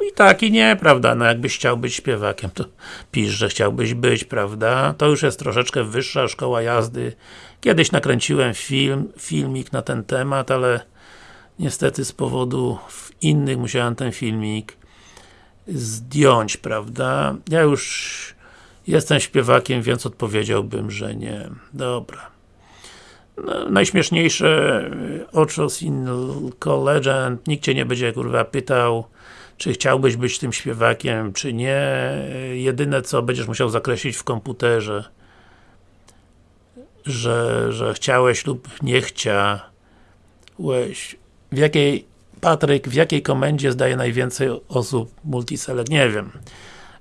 A: I tak i nie, prawda, no jakbyś chciał być śpiewakiem, to pisz, że chciałbyś być, prawda? To już jest troszeczkę wyższa szkoła jazdy. Kiedyś nakręciłem film, filmik na ten temat, ale niestety z powodów innych musiałem ten filmik zdjąć, prawda? Ja już jestem śpiewakiem, więc odpowiedziałbym, że nie. Dobra. Najśmieszniejsze Ochos in nikt Cię nie będzie kurwa pytał, czy chciałbyś być tym śpiewakiem, czy nie. Jedyne co będziesz musiał zakreślić w komputerze, że, że chciałeś lub nie chciałeś w jakiej Patryk, w jakiej komendzie zdaje najwięcej osób multiselect? Nie wiem.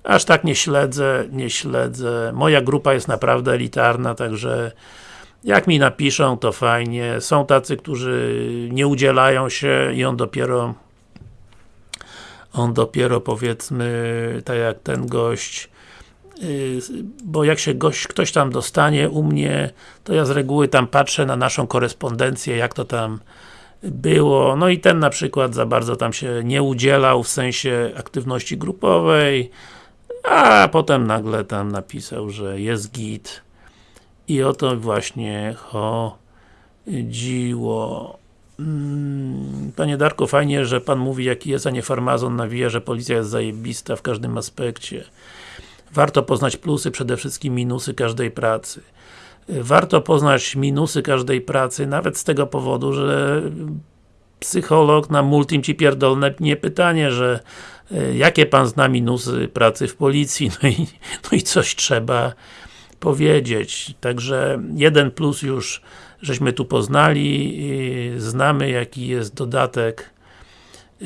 A: Aż tak nie śledzę, nie śledzę. Moja grupa jest naprawdę elitarna, także jak mi napiszą, to fajnie. Są tacy, którzy nie udzielają się i on dopiero on dopiero powiedzmy, tak jak ten gość y, bo jak się gość, ktoś tam dostanie u mnie, to ja z reguły tam patrzę na naszą korespondencję, jak to tam było, no i ten na przykład za bardzo tam się nie udzielał w sensie aktywności grupowej, a potem nagle tam napisał, że jest git i o to właśnie chodziło. Mm, panie Darku, fajnie, że Pan mówi jaki jest, a nie farmazon nawija, że policja jest zajebista w każdym aspekcie. Warto poznać plusy, przede wszystkim minusy każdej pracy warto poznać minusy każdej pracy, nawet z tego powodu, że psycholog na multim ci pierdolne nie pytanie, że e, jakie pan zna minusy pracy w policji, [LAUGHS] no i, no i coś trzeba powiedzieć. Także jeden plus już żeśmy tu poznali, znamy jaki jest dodatek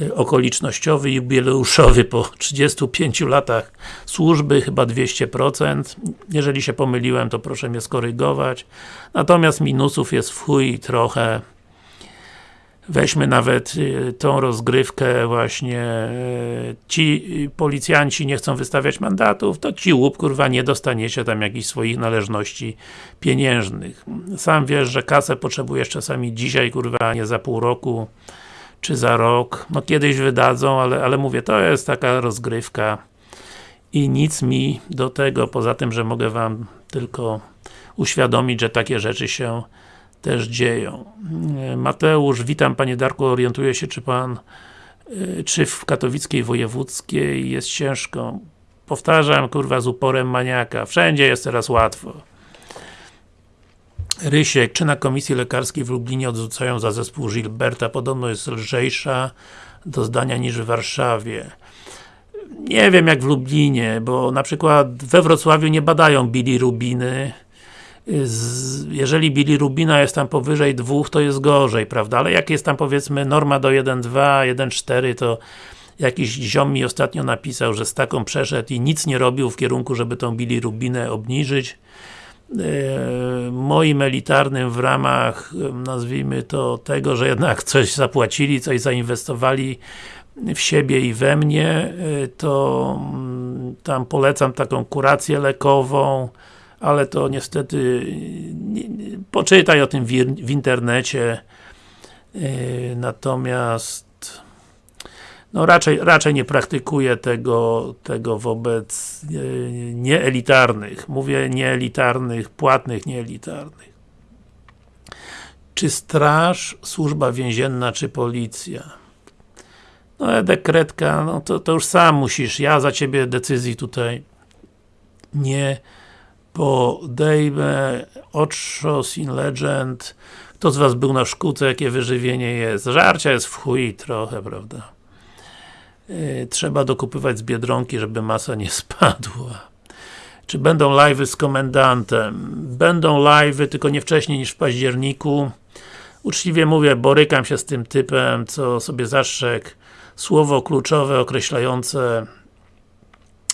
A: y, okolicznościowy i jubileuszowy po [LAUGHS] 35 latach służby, chyba 200%. Jeżeli się pomyliłem, to proszę mnie skorygować. Natomiast minusów jest w chuj trochę. Weźmy nawet y, tą rozgrywkę właśnie y, ci policjanci nie chcą wystawiać mandatów, to ci łup, kurwa, nie dostaniecie tam jakichś swoich należności pieniężnych. Sam wiesz, że kasę potrzebujesz czasami dzisiaj, kurwa, nie za pół roku, czy za rok. No kiedyś wydadzą, ale, ale mówię, to jest taka rozgrywka i nic mi do tego, poza tym, że mogę wam tylko uświadomić, że takie rzeczy się też dzieją. Mateusz, witam Panie Darku, orientuję się, czy Pan y, czy w katowickiej wojewódzkiej jest ciężko. Powtarzam, kurwa, z uporem maniaka. Wszędzie jest teraz łatwo. Rysiek, czy na komisji lekarskiej w Lublinie odrzucają za zespół Gilberta? Podobno jest lżejsza do zdania niż w Warszawie. Nie wiem jak w Lublinie, bo na przykład we Wrocławiu nie badają bilirubiny, jeżeli bilirubina jest tam powyżej 2, to jest gorzej, prawda? Ale jak jest tam powiedzmy norma do 1,2, 1,4 to jakiś ziom mi ostatnio napisał, że z taką przeszedł i nic nie robił w kierunku, żeby tą bilirubinę obniżyć. E, moim elitarnym w ramach, nazwijmy to, tego, że jednak coś zapłacili, coś zainwestowali w siebie i we mnie, e, to mm, tam polecam taką kurację lekową, ale to niestety nie, nie, poczytaj o tym w, internecie yy, natomiast no raczej, raczej nie praktykuję tego, tego wobec yy, nieelitarnych. Mówię nieelitarnych, płatnych nieelitarnych. Czy straż, służba więzienna, czy policja? No dekretka, no to, to już sam musisz, ja za ciebie decyzji tutaj nie podejmę Otshos in Legend kto z was był na szkółce, jakie wyżywienie jest? Żarcia jest w chuj trochę, prawda? Yy, trzeba dokupywać z Biedronki, żeby masa nie spadła. Czy będą live'y z komendantem? Będą live'y, tylko nie wcześniej niż w październiku. Uczciwie mówię, borykam się z tym typem, co sobie zastrzegł słowo kluczowe określające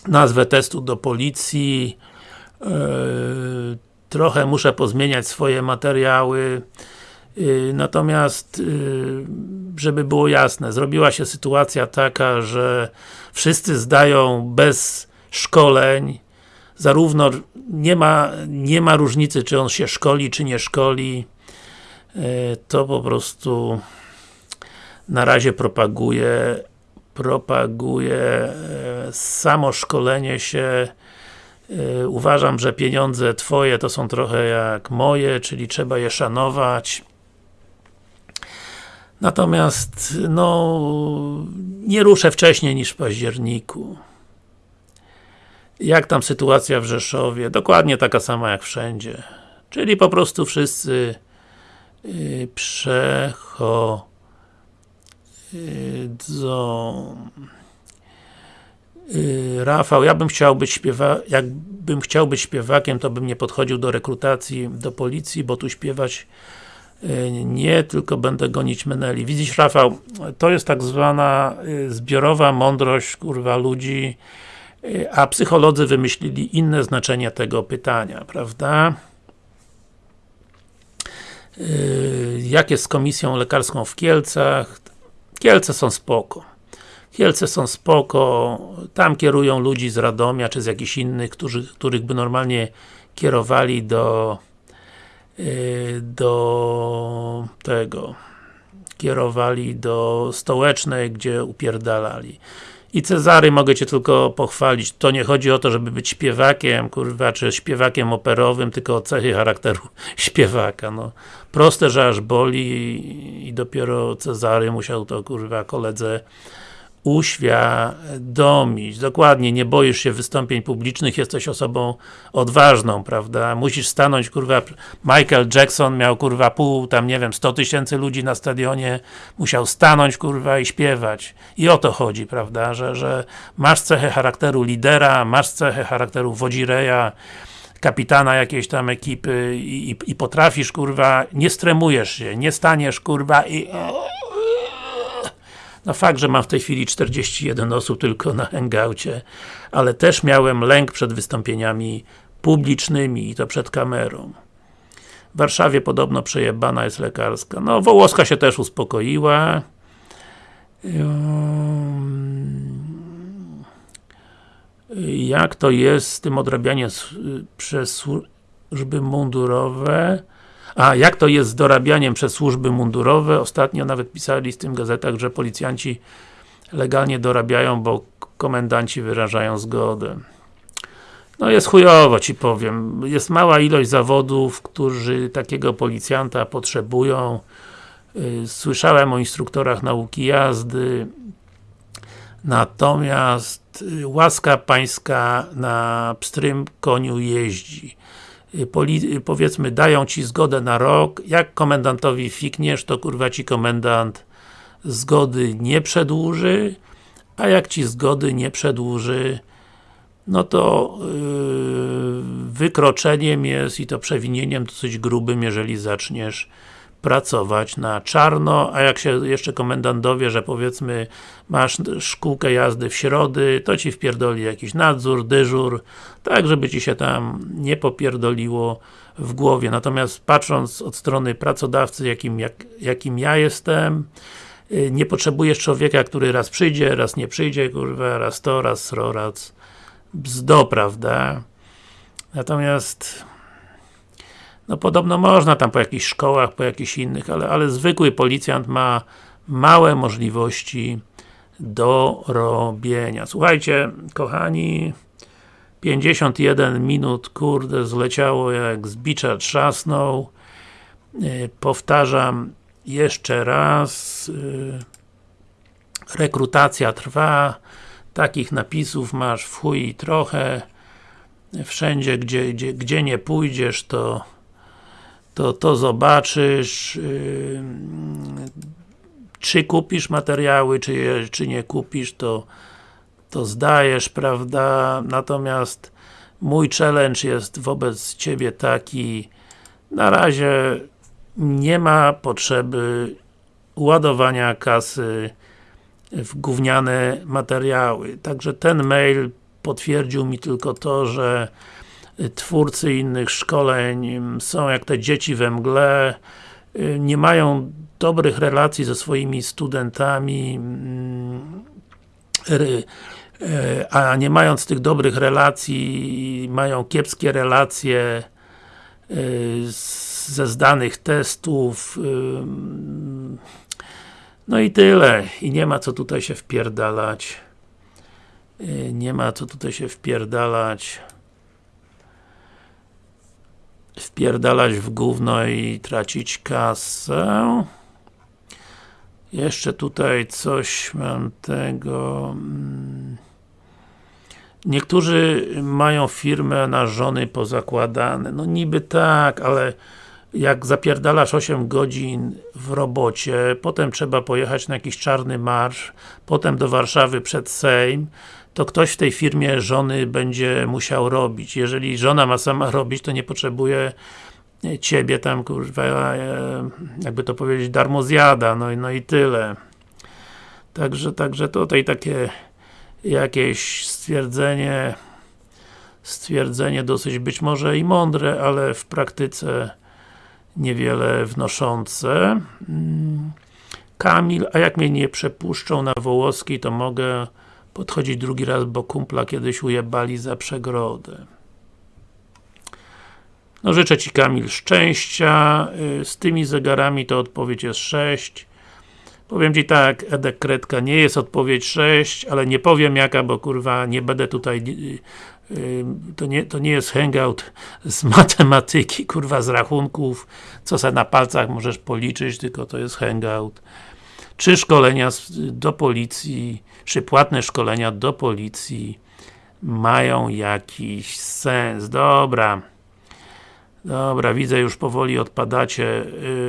A: nazwę testu do policji, trochę muszę pozmieniać swoje materiały. E, natomiast e, żeby było jasne, zrobiła się sytuacja taka, że wszyscy zdają bez szkoleń. Zarówno nie ma, nie ma różnicy, czy on się szkoli, czy nie szkoli. To po prostu na razie propaguje propaguje samo szkolenie się uważam, że pieniądze Twoje to są trochę jak moje, czyli trzeba je szanować. Natomiast, no, nie ruszę wcześniej niż w październiku. Jak tam sytuacja w Rzeszowie? Dokładnie taka sama jak wszędzie. Czyli po prostu wszyscy yy, przechodzą Rafał, ja bym chciał być śpiewakiem, jakbym chciał być śpiewakiem, to bym nie podchodził do rekrutacji do policji, bo tu śpiewać yy, nie, tylko będę gonić meneli. Widzisz Rafał, to jest tak zwana yy, zbiorowa mądrość, kurwa, ludzi, a psycholodzy wymyślili inne znaczenie tego pytania, prawda? Jak jest z komisją lekarską w Kielcach? Kielce są spoko. Kielce są spoko, tam kierują ludzi z Radomia, czy z jakichś innych, którzy, których by normalnie kierowali do y, do tego kierowali do stołecznej, gdzie upierdalali. I Cezary mogę Cię tylko pochwalić. To nie chodzi o to, żeby być śpiewakiem, kurwa, czy śpiewakiem operowym, tylko o cechy charakteru [LAUGHS] śpiewaka, no. Proste, że aż boli i dopiero Cezary musiał to, kurwa, koledze uświadomić. Dokładnie, nie boisz się wystąpień publicznych, jesteś osobą odważną, prawda? Musisz stanąć, kurwa, Michael Jackson miał, kurwa, pół, tam, nie wiem, 100 tysięcy ludzi na stadionie, musiał stanąć, kurwa, i śpiewać. I o to chodzi, prawda? Że, że masz cechę charakteru lidera, masz cechę charakteru wodzireja, kapitana jakiejś tam ekipy i, i, i potrafisz, kurwa, nie stremujesz się, nie staniesz, kurwa, i no fakt, że mam w tej chwili 41 osób tylko na hangoucie, ale też miałem lęk przed wystąpieniami publicznymi i to przed kamerą. W Warszawie podobno przejebana jest lekarska. No, Wołoska się też uspokoiła. Jak to jest z tym odrabianiem przez służby mundurowe? A jak to jest z dorabianiem przez służby mundurowe? Ostatnio nawet pisali z tym gazetach, że policjanci legalnie dorabiają, bo komendanci wyrażają zgodę. No jest chujowo ci powiem. Jest mała ilość zawodów, którzy takiego policjanta potrzebują. Y, słyszałem o instruktorach nauki jazdy. Natomiast y, łaska pańska na pstrym koniu jeździ. Y, y, powiedzmy, dają ci zgodę na rok, jak komendantowi fikniesz, to kurwa ci komendant zgody nie przedłuży, a jak ci zgody nie przedłuży, no to yy, wykroczeniem jest i to przewinieniem dosyć grubym, jeżeli zaczniesz pracować na czarno, a jak się jeszcze komendant dowie, że powiedzmy masz szkółkę jazdy w środy, to ci wpierdoli jakiś nadzór, dyżur, tak żeby ci się tam nie popierdoliło w głowie. Natomiast patrząc od strony pracodawcy, jakim, jak, jakim ja jestem, y, nie potrzebujesz człowieka, który raz przyjdzie, raz nie przyjdzie, kurwa, raz to, raz sro, raz bzdo, prawda? Natomiast no podobno można tam po jakichś szkołach, po jakichś innych, ale, ale zwykły policjant ma małe możliwości do robienia. Słuchajcie, kochani, 51 minut, kurde, zleciało jak z bicza trzasnął. Yy, powtarzam jeszcze raz. Yy, rekrutacja trwa. Takich napisów masz w chuj trochę. Wszędzie, gdzie, gdzie, gdzie nie pójdziesz, to to, to zobaczysz yy, czy kupisz materiały, czy, je, czy nie kupisz, to, to zdajesz, prawda? Natomiast mój challenge jest wobec Ciebie taki na razie nie ma potrzeby ładowania kasy w gówniane materiały. Także ten mail potwierdził mi tylko to, że twórcy innych szkoleń są jak te dzieci we mgle, y, nie mają dobrych relacji ze swoimi studentami, mm, y, a nie mając tych dobrych relacji, mają kiepskie relacje y, ze zdanych testów no i tyle. I nie ma co tutaj się wpierdalać. Nie ma co tutaj się wpierdalać wpierdalać w gówno i tracić kasę. Jeszcze tutaj coś mam tego... Mm. Niektórzy mają firmę na żony pozakładane. No niby tak, ale jak zapierdalasz 8 godzin w robocie, potem trzeba pojechać na jakiś czarny marsz, potem do Warszawy przed Sejm, to ktoś w tej firmie żony będzie musiał robić. Jeżeli żona ma sama robić, to nie potrzebuje ciebie tam, kurwa, e, jakby to powiedzieć, darmo zjada, no, no i tyle. Także, także tutaj takie jakieś stwierdzenie stwierdzenie dosyć być może i mądre, ale w praktyce niewiele wnoszące. Mm. Kamil, a jak mnie nie przepuszczą na Wołoski, to mogę podchodzić drugi raz, bo kumpla kiedyś ujebali za przegrodę. No życzę Ci Kamil szczęścia, y, z tymi zegarami to odpowiedź jest 6. Powiem Ci tak, Edek Kredka nie jest odpowiedź 6, ale nie powiem jaka, bo kurwa nie będę tutaj y, y, to nie, to nie jest hangout z matematyki, kurwa z rachunków, co se na palcach możesz policzyć, tylko to jest hangout czy szkolenia do policji, czy płatne szkolenia do policji mają jakiś sens. Dobra. Dobra, widzę już powoli odpadacie.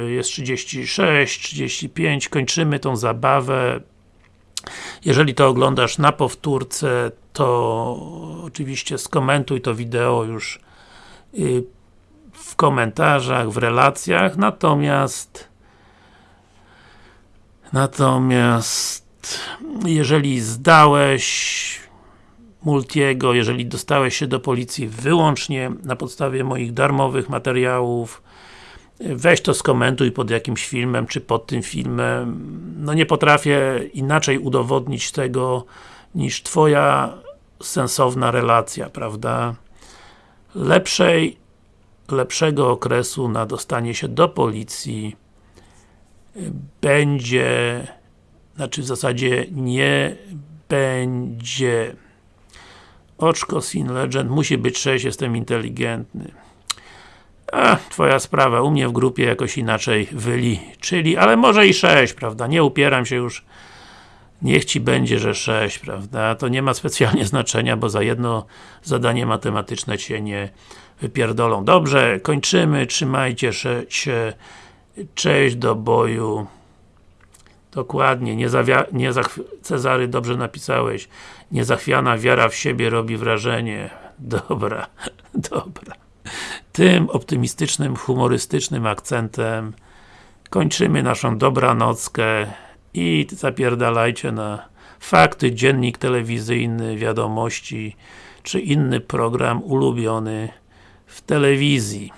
A: Y, jest 36, 35, kończymy tą zabawę. Jeżeli to oglądasz na powtórce, to oczywiście skomentuj to wideo już y, w komentarzach, w relacjach, natomiast natomiast jeżeli zdałeś Multiego, jeżeli dostałeś się do policji wyłącznie na podstawie moich darmowych materiałów, weź to skomentuj pod jakimś filmem, czy pod tym filmem. No nie potrafię inaczej udowodnić tego, niż Twoja sensowna relacja, prawda? Lepszej, lepszego okresu na dostanie się do policji będzie, znaczy w zasadzie nie będzie. Oczko Sin Legend, musi być 6, jestem inteligentny. A, twoja sprawa, u mnie w grupie jakoś inaczej wyliczyli, ale może i 6, prawda? Nie upieram się już niech Ci będzie, że 6, prawda? To nie ma specjalnie [LAUGHS] znaczenia, bo za jedno zadanie matematyczne Cię nie wypierdolą. Dobrze, kończymy, trzymajcie się, cześć do boju. Dokładnie, nie, nie Cezary, dobrze napisałeś. Niezachwiana wiara w siebie robi wrażenie. Dobra, [LAUGHS] dobra. Tym optymistycznym, humorystycznym akcentem kończymy naszą dobranockę i zapierdalajcie na fakty, dziennik telewizyjny, wiadomości, czy inny program ulubiony w telewizji.